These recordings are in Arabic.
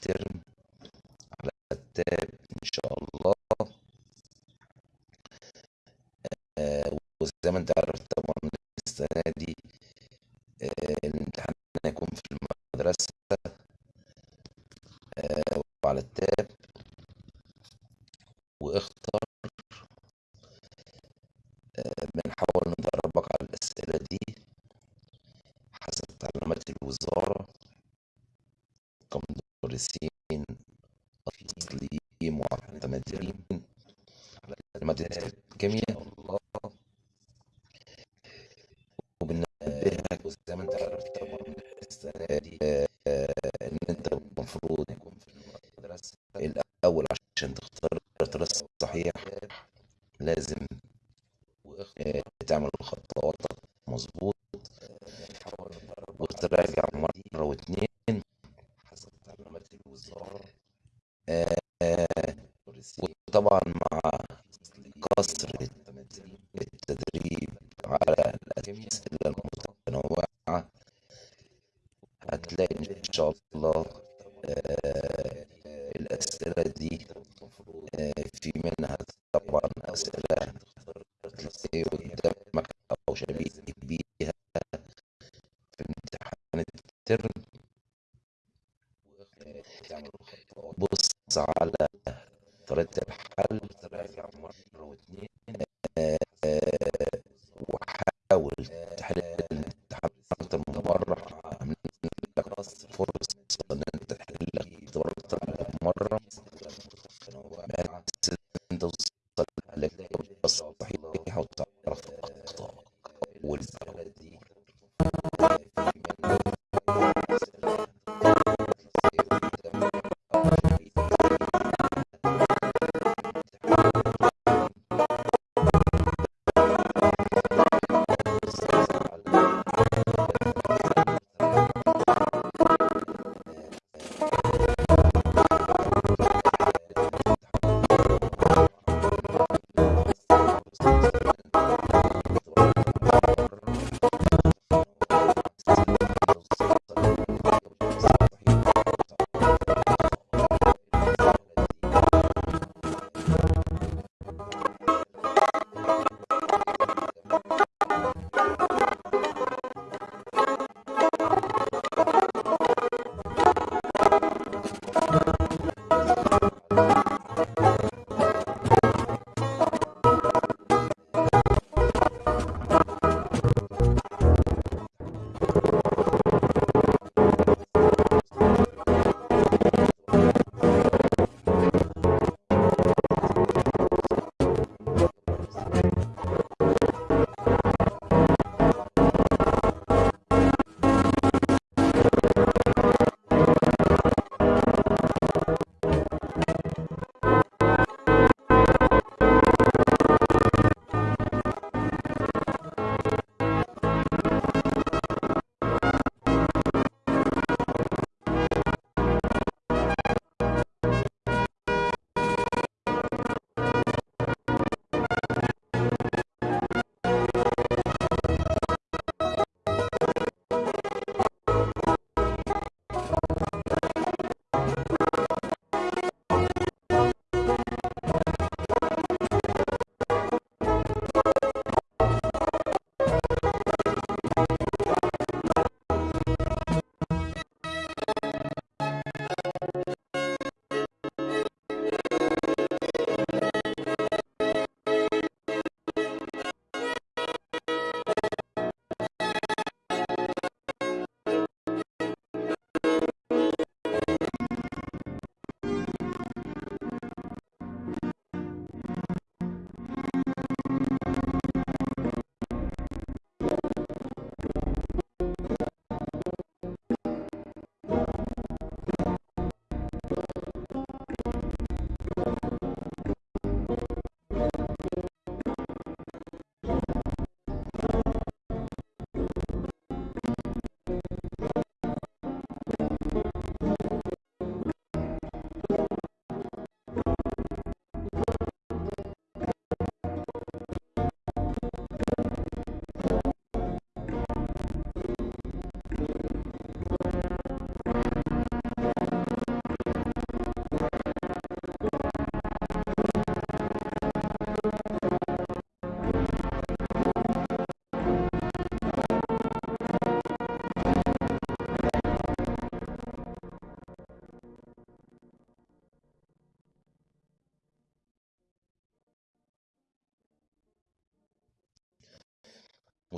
ter كمدرسين أصليين معتمدين street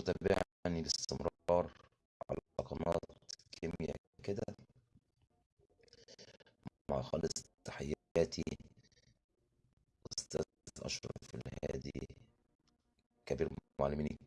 متابعني باستمرار على قناة كيمياء كده. مع خالص تحياتي أستاذ أشرف الهادي كبير معلمين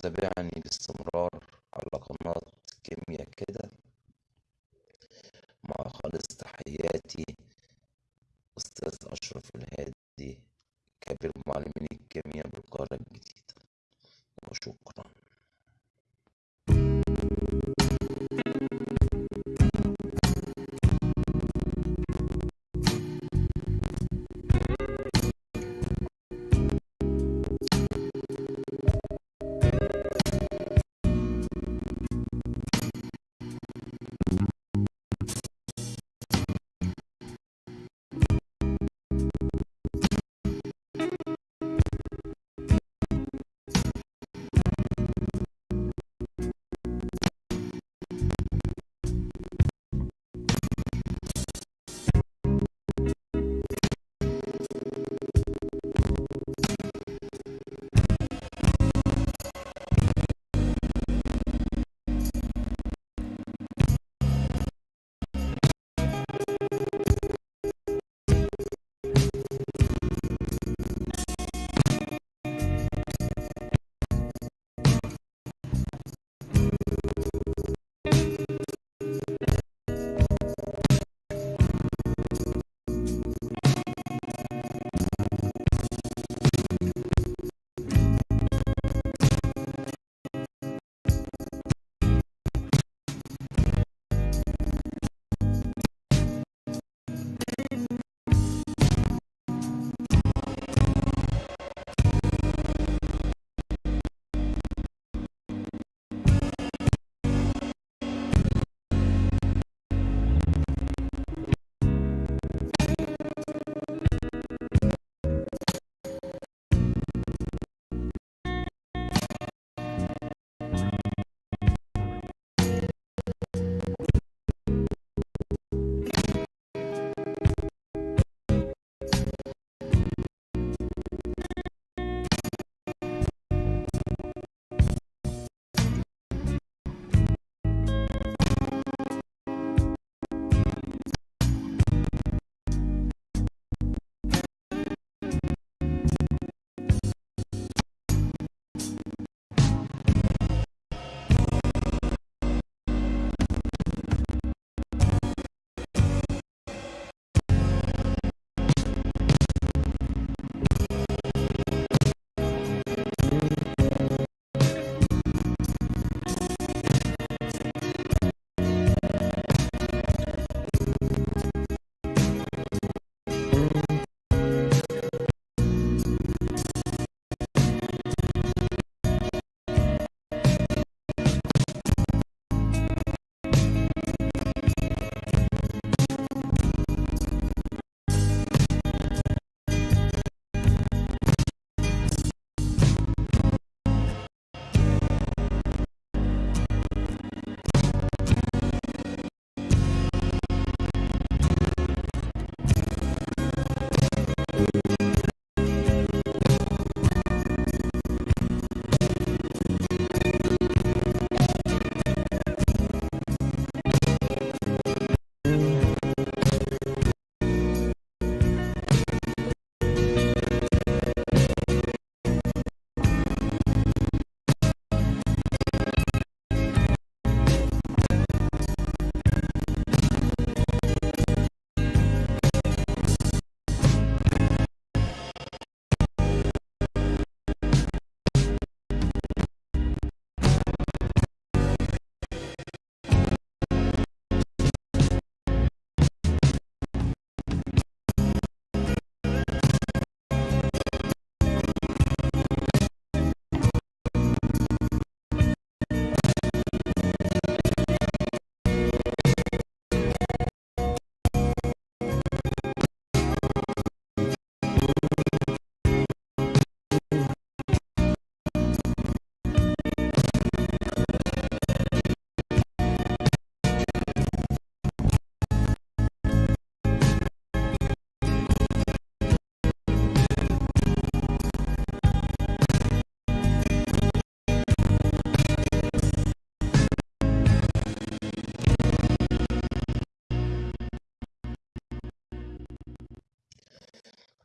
وتابعني باستمرار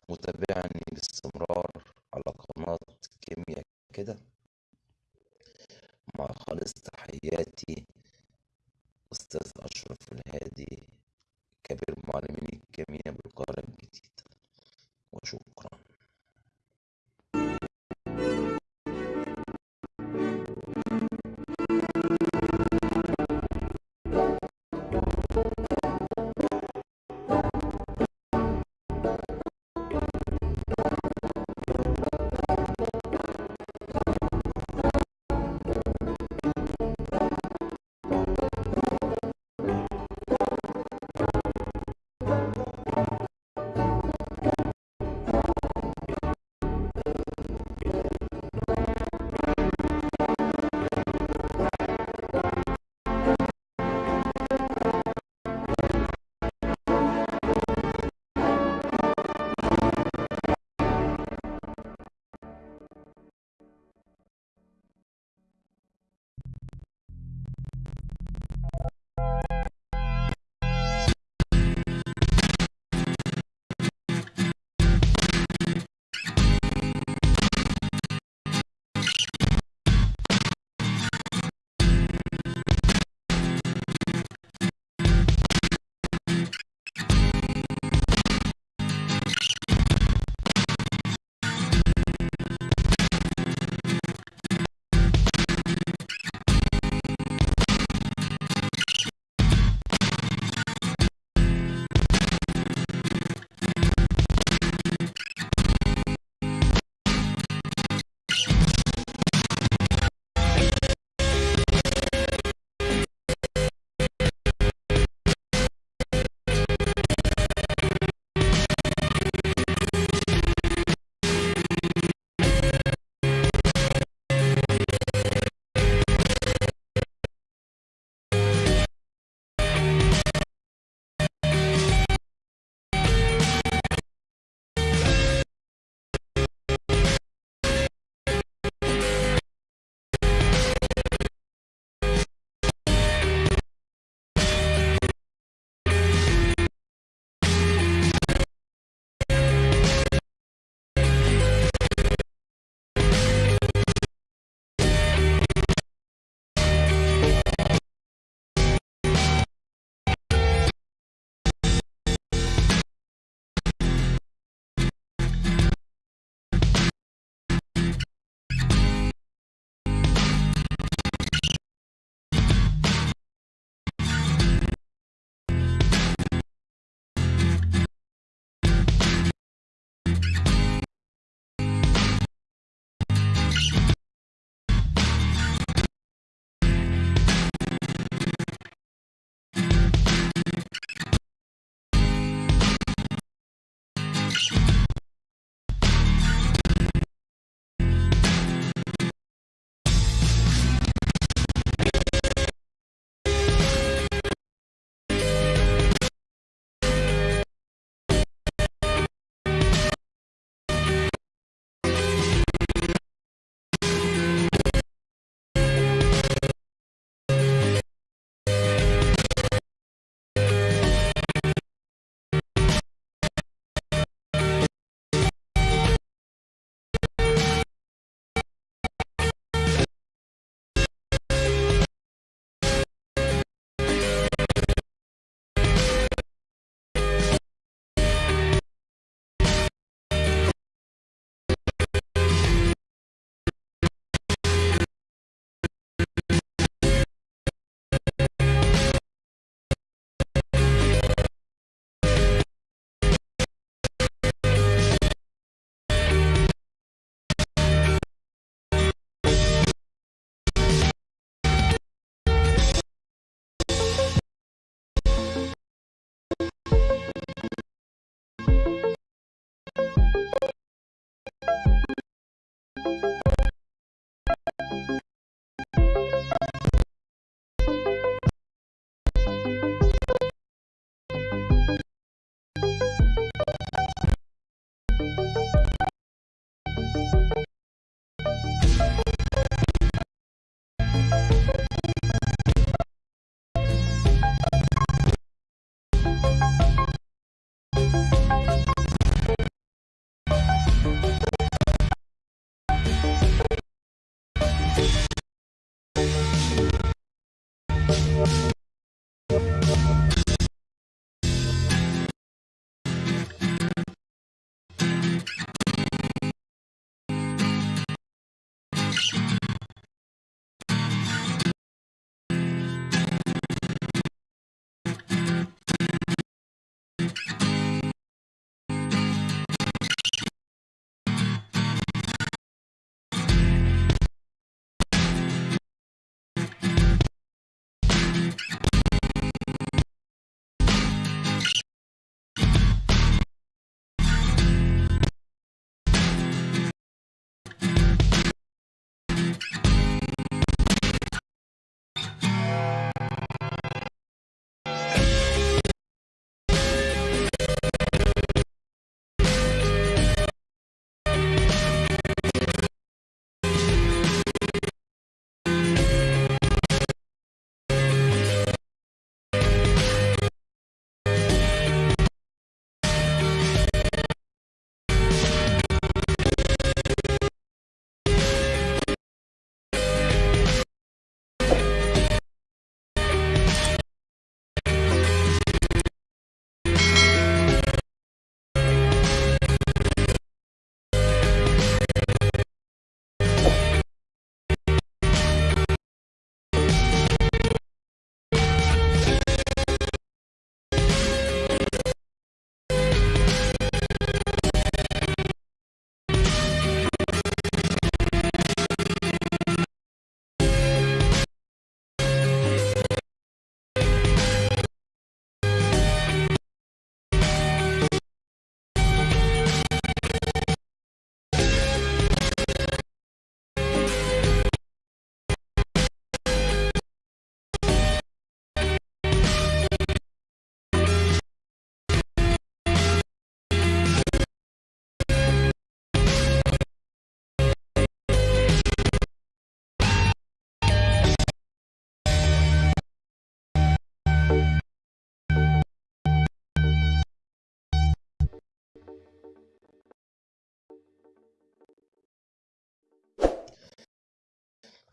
متابعني باستمرار على قناة كيميا كده. مع خالص تحياتي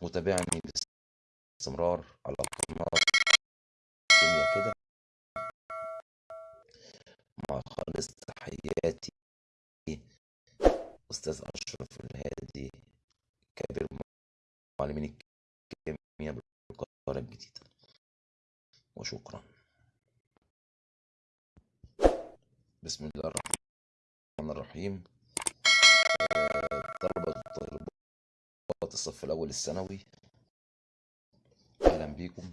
متابعني باستمرار على قناة كيميا كده. مع خالص تحياتي أستاذ أشرف الهادي كبير معلمين الكيمياء بالقاهرة الجديدة. وشكرا. بسم الله الرحمن الرحيم. آه، الصف الأول الثانوي. أهلا بيكم.